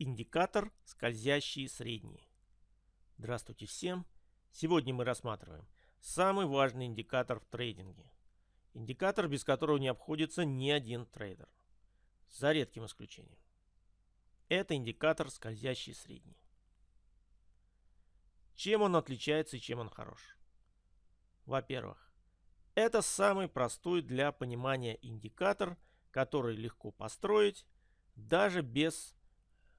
Индикатор скользящие средние. Здравствуйте всем! Сегодня мы рассматриваем самый важный индикатор в трейдинге. Индикатор, без которого не обходится ни один трейдер. За редким исключением. Это индикатор скользящие средние. Чем он отличается и чем он хорош? Во-первых, это самый простой для понимания индикатор, который легко построить даже без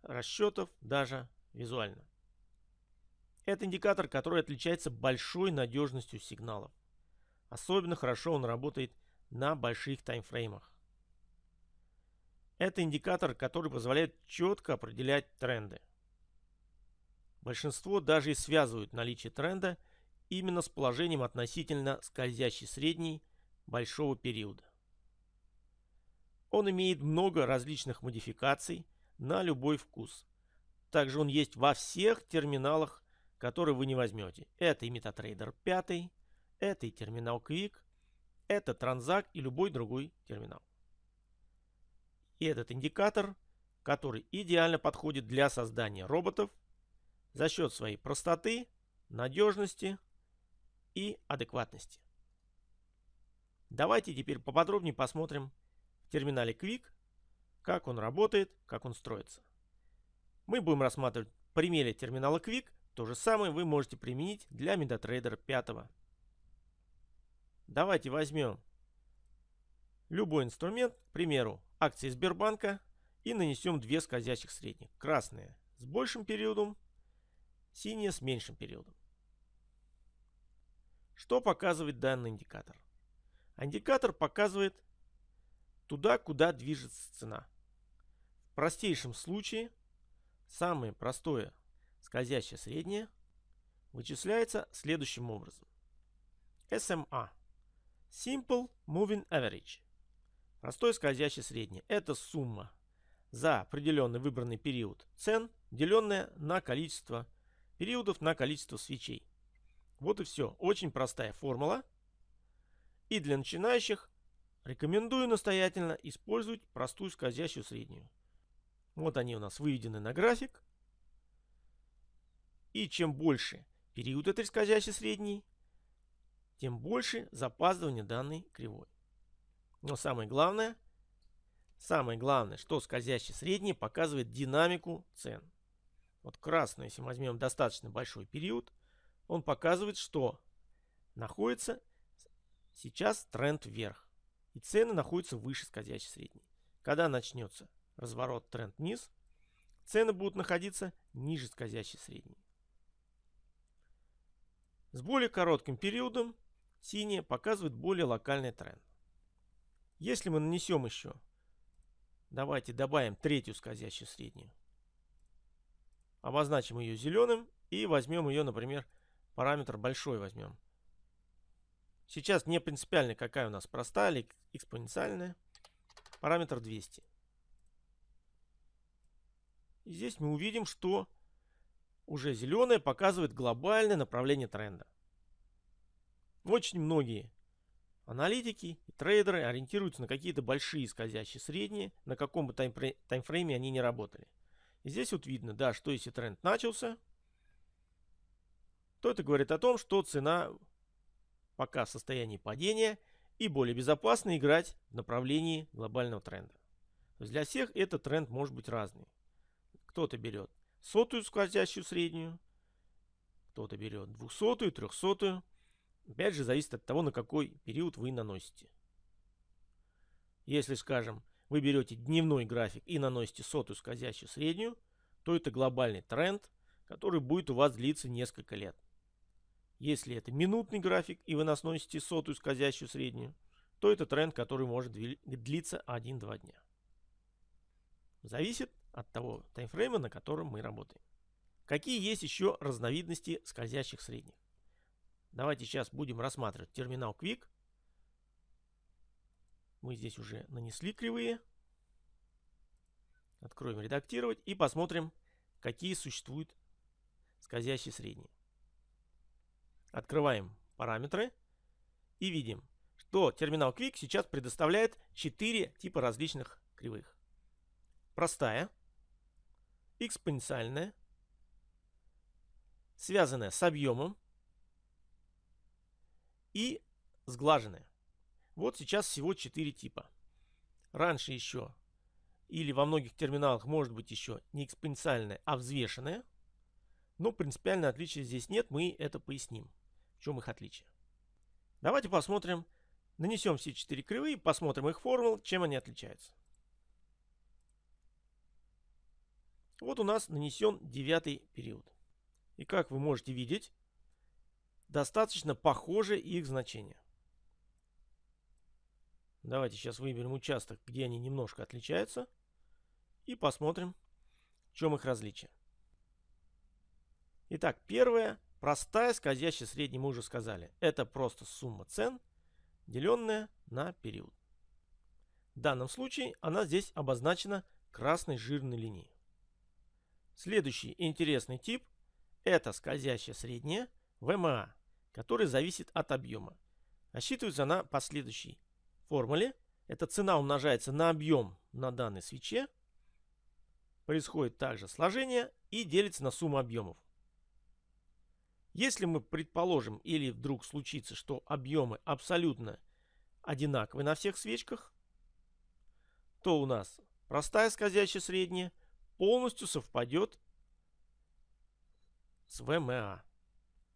расчетов, даже визуально. Это индикатор, который отличается большой надежностью сигналов. Особенно хорошо он работает на больших таймфреймах. Это индикатор, который позволяет четко определять тренды. Большинство даже и связывают наличие тренда именно с положением относительно скользящей средней большого периода. Он имеет много различных модификаций на любой вкус. Также он есть во всех терминалах, которые вы не возьмете. Это и MetaTrader 5, это и терминал Quick, это Transact и любой другой терминал. И этот индикатор, который идеально подходит для создания роботов за счет своей простоты, надежности и адекватности. Давайте теперь поподробнее посмотрим в терминале Quick, как он работает, как он строится. Мы будем рассматривать примере терминала Quick. То же самое вы можете применить для MetaTrader 5. Давайте возьмем любой инструмент, к примеру, акции Сбербанка, и нанесем две скользящих средних. Красная с большим периодом, синяя с меньшим периодом. Что показывает данный индикатор? Индикатор показывает туда, куда движется цена. В простейшем случае самое простое скользящее среднее вычисляется следующим образом. SMA Simple Moving Average Простое скользящее среднее – это сумма за определенный выбранный период цен, деленная на количество периодов на количество свечей. Вот и все. Очень простая формула. И для начинающих рекомендую настоятельно использовать простую скользящую среднюю. Вот они у нас выведены на график. И чем больше период этой скользящей средней, тем больше запаздывание данной кривой. Но самое главное, самое главное, что скользящий средний показывает динамику цен. Вот красный, если мы возьмем достаточно большой период, он показывает, что находится сейчас тренд вверх. И цены находятся выше скользящей средней. Когда начнется разворот тренд вниз, цены будут находиться ниже скользящей средней. С более коротким периодом синяя показывает более локальный тренд. Если мы нанесем еще, давайте добавим третью скользящую среднюю, обозначим ее зеленым и возьмем ее, например, Параметр большой возьмем. Сейчас не принципиально, какая у нас простая или экспоненциальная. Параметр 200. И здесь мы увидим, что уже зеленое показывает глобальное направление тренда. Очень многие аналитики и трейдеры ориентируются на какие-то большие скользящие средние, на каком бы таймфрейме они не работали. И здесь вот видно, да, что если тренд начался, то это говорит о том, что цена пока в состоянии падения и более безопасно играть в направлении глобального тренда. То есть для всех этот тренд может быть разный. Кто-то берет сотую скользящую среднюю, кто-то берет двухсотую, трехсотую. Опять же, зависит от того, на какой период вы наносите. Если, скажем, вы берете дневной график и наносите сотую скользящую среднюю, то это глобальный тренд, который будет у вас длиться несколько лет. Если это минутный график и вы нас носите сотую скользящую среднюю, то это тренд, который может длиться 1-2 дня. Зависит от того таймфрейма, на котором мы работаем. Какие есть еще разновидности скользящих средних? Давайте сейчас будем рассматривать терминал Quick. Мы здесь уже нанесли кривые. Откроем редактировать и посмотрим, какие существуют скользящие средние. Открываем параметры и видим, что терминал Quick сейчас предоставляет 4 типа различных кривых. Простая. экспоненциальная, связанная с объемом и сглаженная. Вот сейчас всего 4 типа. Раньше еще, или во многих терминалах может быть еще не экспоненциальная, а взвешенная. Но принципиального отличия здесь нет, мы это поясним. В чем их отличие. Давайте посмотрим, нанесем все четыре кривые, посмотрим их формул, чем они отличаются. Вот у нас нанесен девятый период. И как вы можете видеть, достаточно похожи их значения. Давайте сейчас выберем участок, где они немножко отличаются. И посмотрим, в чем их различие. Итак, первое. Простая скользящая средняя мы уже сказали. Это просто сумма цен, деленная на период. В данном случае она здесь обозначена красной жирной линией. Следующий интересный тип – это скользящая средняя ВМА, который зависит от объема. Рассчитывается она по следующей формуле. Эта цена умножается на объем на данной свече. Происходит также сложение и делится на сумму объемов. Если мы предположим или вдруг случится, что объемы абсолютно одинаковые на всех свечках, то у нас простая скользящая средняя полностью совпадет с ВМА.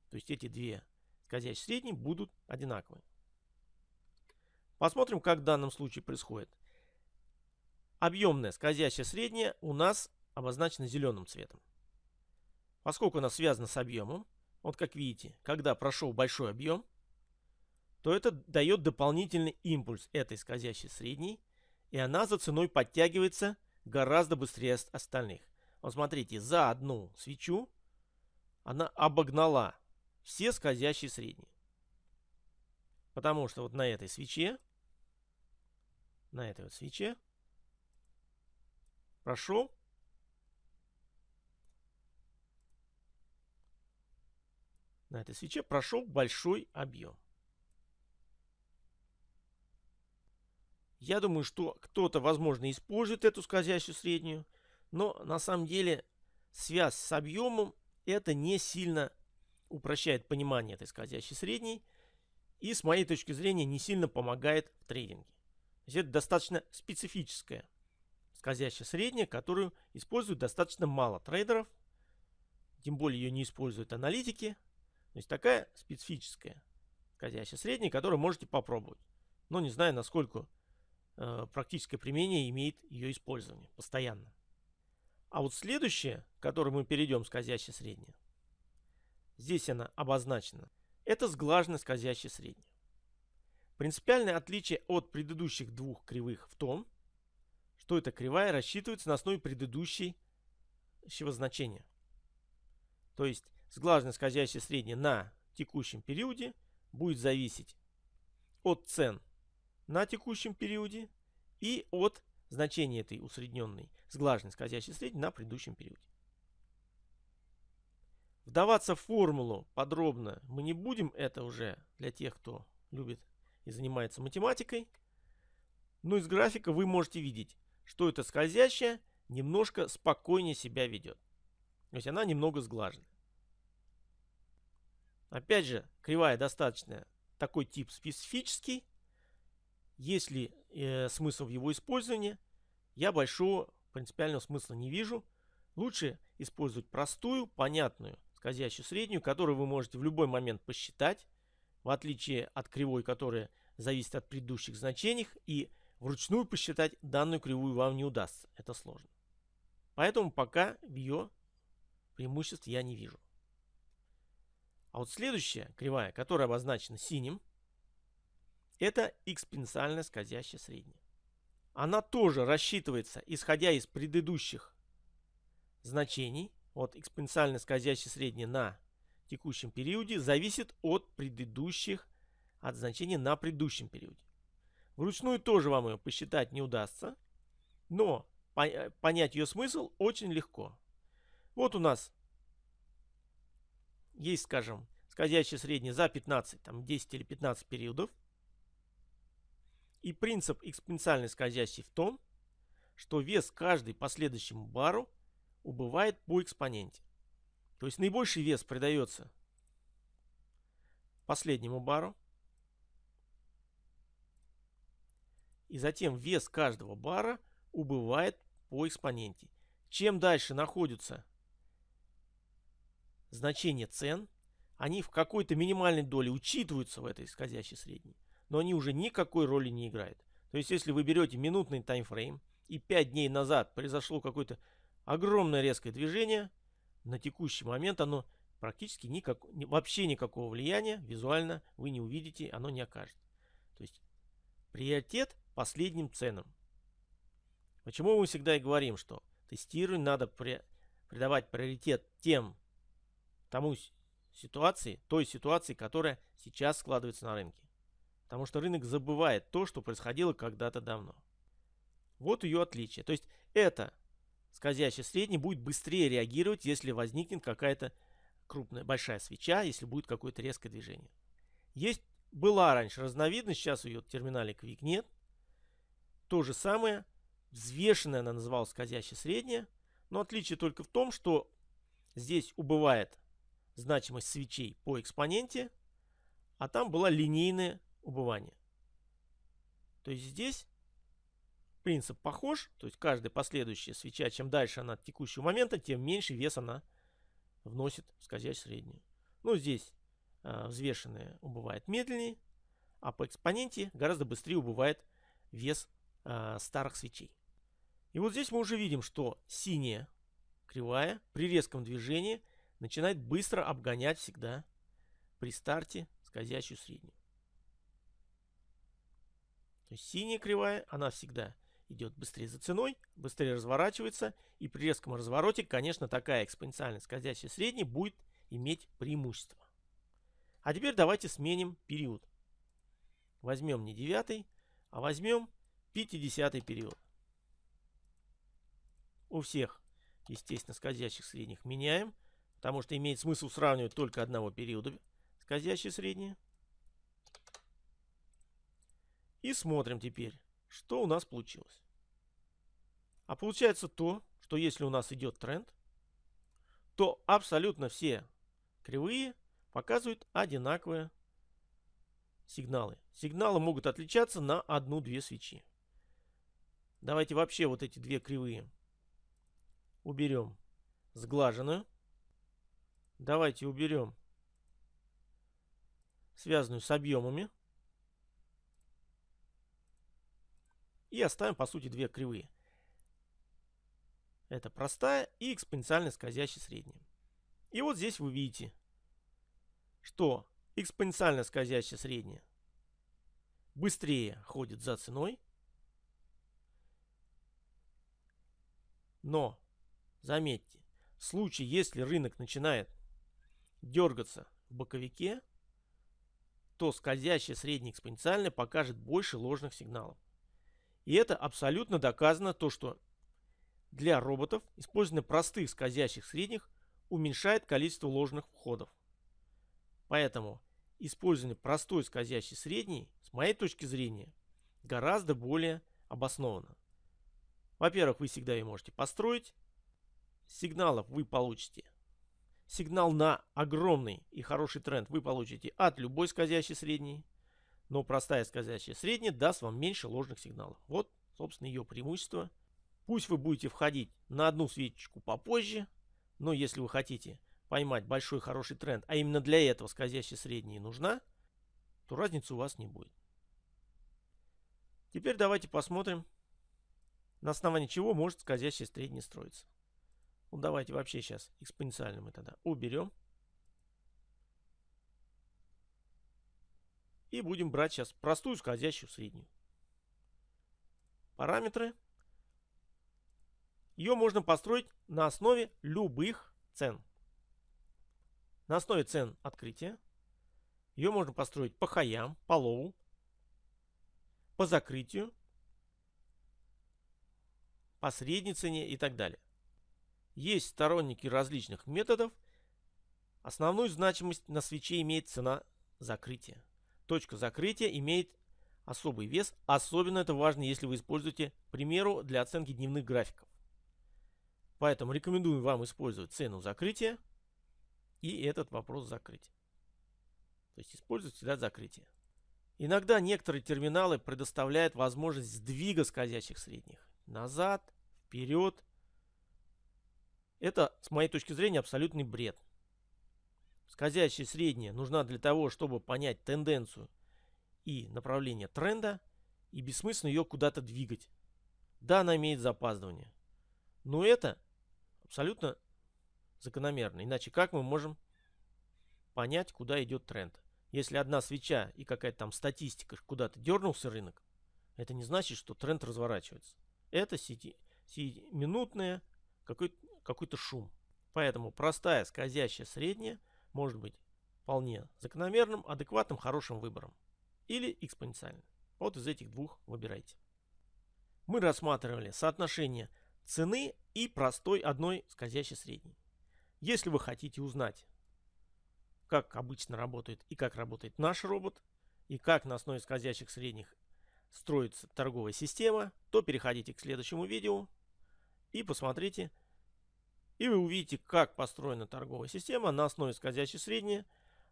То есть эти две скользящие средние будут одинаковые. Посмотрим, как в данном случае происходит. Объемная скользящая средняя у нас обозначена зеленым цветом. Поскольку она связана с объемом, вот как видите, когда прошел большой объем, то это дает дополнительный импульс этой скользящей средней, и она за ценой подтягивается гораздо быстрее остальных. Вот смотрите, за одну свечу она обогнала все скользящие средние. Потому что вот на этой свече на этой вот свече прошел на этой свече прошел большой объем. Я думаю, что кто-то, возможно, использует эту скользящую среднюю, но на самом деле связь с объемом это не сильно упрощает понимание этой скользящей средней и, с моей точки зрения, не сильно помогает в трейдинге есть это достаточно специфическая скользящая средняя, которую используют достаточно мало трейдеров. Тем более ее не используют аналитики. То есть такая специфическая скользящая средняя, которую можете попробовать. Но не знаю, насколько э, практическое применение имеет ее использование постоянно. А вот следующее, к которому мы перейдем, скользящая средняя. Здесь она обозначена. Это сглаженная скользящая средняя. Принципиальное отличие от предыдущих двух кривых в том, что эта кривая рассчитывается на основе предыдущего значения. То есть сглаженная скользящая средняя на текущем периоде будет зависеть от цен на текущем периоде и от значения этой усредненной сглаженной скользящей средней на предыдущем периоде. Вдаваться в формулу подробно мы не будем, это уже для тех, кто любит и занимается математикой. Но из графика вы можете видеть, что эта скользящая немножко спокойнее себя ведет. То есть она немного сглажена. Опять же, кривая достаточно такой тип специфический. Если э, смысл в его использовании, я большого принципиального смысла не вижу. Лучше использовать простую, понятную скользящую среднюю, которую вы можете в любой момент посчитать в отличие от кривой, которая зависит от предыдущих значений, и вручную посчитать данную кривую вам не удастся. Это сложно. Поэтому пока ее преимуществ я не вижу. А вот следующая кривая, которая обозначена синим, это экспоненциальная скользящая средняя. Она тоже рассчитывается, исходя из предыдущих значений. Вот экспоненциальная скользящая средняя на текущем периоде зависит от предыдущих, от значения на предыдущем периоде. Вручную тоже вам ее посчитать не удастся, но понять ее смысл очень легко. Вот у нас есть, скажем, скользящая средняя за 15, там 10 или 15 периодов. И принцип экспоненциальной скользящей в том, что вес каждой последующему бару убывает по экспоненте. То есть наибольший вес придается последнему бару. И затем вес каждого бара убывает по экспоненте. Чем дальше находятся значения цен, они в какой-то минимальной доле учитываются в этой скользящей средней, но они уже никакой роли не играют. То есть, если вы берете минутный таймфрейм, и 5 дней назад произошло какое-то огромное резкое движение, на текущий момент оно практически никак, вообще никакого влияния визуально вы не увидите, оно не окажет. То есть приоритет последним ценам. Почему мы всегда и говорим, что тестированию надо при, придавать приоритет тем, тому ситуации, той ситуации, которая сейчас складывается на рынке. Потому что рынок забывает то, что происходило когда-то давно. Вот ее отличие. То есть это скользящий средний будет быстрее реагировать, если возникнет какая-то крупная, большая свеча, если будет какое-то резкое движение. Есть, была раньше разновидность, сейчас ее терминале Quick нет. То же самое, взвешенная она называлась скользящая средняя, но отличие только в том, что здесь убывает значимость свечей по экспоненте, а там была линейное убывание. То есть здесь принцип похож, то есть каждая последующая свеча, чем дальше она от текущего момента, тем меньше вес она вносит в скользящую среднюю. Ну, здесь э, взвешенная убывает медленнее, а по экспоненте гораздо быстрее убывает вес э, старых свечей. И вот здесь мы уже видим, что синяя кривая при резком движении начинает быстро обгонять всегда при старте скользящую среднюю. То есть синяя кривая, она всегда идет быстрее за ценой, быстрее разворачивается, и при резком развороте, конечно, такая экспоненциально скользящая средняя будет иметь преимущество. А теперь давайте сменим период. Возьмем не 9, а возьмем 50 период. У всех, естественно, скользящих средних меняем, потому что имеет смысл сравнивать только одного периода скользящие средние. И смотрим теперь, что у нас получилось. А получается то, что если у нас идет тренд, то абсолютно все кривые показывают одинаковые сигналы. Сигналы могут отличаться на одну-две свечи. Давайте вообще вот эти две кривые уберем сглаженную. Давайте уберем связанную с объемами. И оставим, по сути, две кривые. Это простая и экспоненциально скользящая средняя. И вот здесь вы видите, что экспоненциально скользящая средняя быстрее ходит за ценой. Но, заметьте, в случае, если рынок начинает дергаться в боковике, то скользящая средняя экспоненциальная покажет больше ложных сигналов. И это абсолютно доказано, то что для роботов использование простых скользящих средних уменьшает количество ложных входов. Поэтому использование простой скользящей средней, с моей точки зрения, гораздо более обосновано. Во-первых, вы всегда ее можете построить. Сигналов вы получите. Сигнал на огромный и хороший тренд вы получите от любой скользящей средней. Но простая скользящая средняя даст вам меньше ложных сигналов. Вот, собственно, ее преимущество. Пусть вы будете входить на одну свечечку попозже, но если вы хотите поймать большой хороший тренд, а именно для этого скользящая средняя нужна, то разницы у вас не будет. Теперь давайте посмотрим, на основании чего может скользящая средняя строиться. Ну давайте вообще сейчас экспоненциально мы тогда уберем. И будем брать сейчас простую скользящую среднюю. Параметры. Ее можно построить на основе любых цен. На основе цен открытия. Ее можно построить по хаям, по low, по закрытию, по средней цене и так далее. Есть сторонники различных методов. Основную значимость на свече имеет цена закрытия. Точка закрытия имеет особый вес. Особенно это важно, если вы используете, к примеру, для оценки дневных графиков. Поэтому рекомендую вам использовать цену закрытия и этот вопрос закрыть. То есть использовать всегда закрытие. Иногда некоторые терминалы предоставляют возможность сдвига скользящих средних. Назад, вперед. Это, с моей точки зрения, абсолютный бред. Скользящая средняя нужна для того, чтобы понять тенденцию и направление тренда, и бессмысленно ее куда-то двигать. Да, она имеет запаздывание. Но это абсолютно закономерно. Иначе как мы можем понять, куда идет тренд? Если одна свеча и какая-то там статистика куда-то дернулся рынок, это не значит, что тренд разворачивается. Это сети, минутное какой-то какой шум. Поэтому простая скользящая средняя может быть вполне закономерным, адекватным, хорошим выбором. Или экспоненциальным. Вот из этих двух выбирайте. Мы рассматривали соотношение цены и простой одной скользящей средней. Если вы хотите узнать, как обычно работает и как работает наш робот, и как на основе скользящих средних строится торговая система, то переходите к следующему видео и посмотрите, и вы увидите, как построена торговая система на основе скользящей средней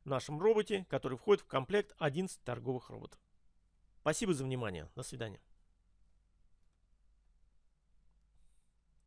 в нашем роботе, который входит в комплект 11 торговых роботов. Спасибо за внимание. До свидания.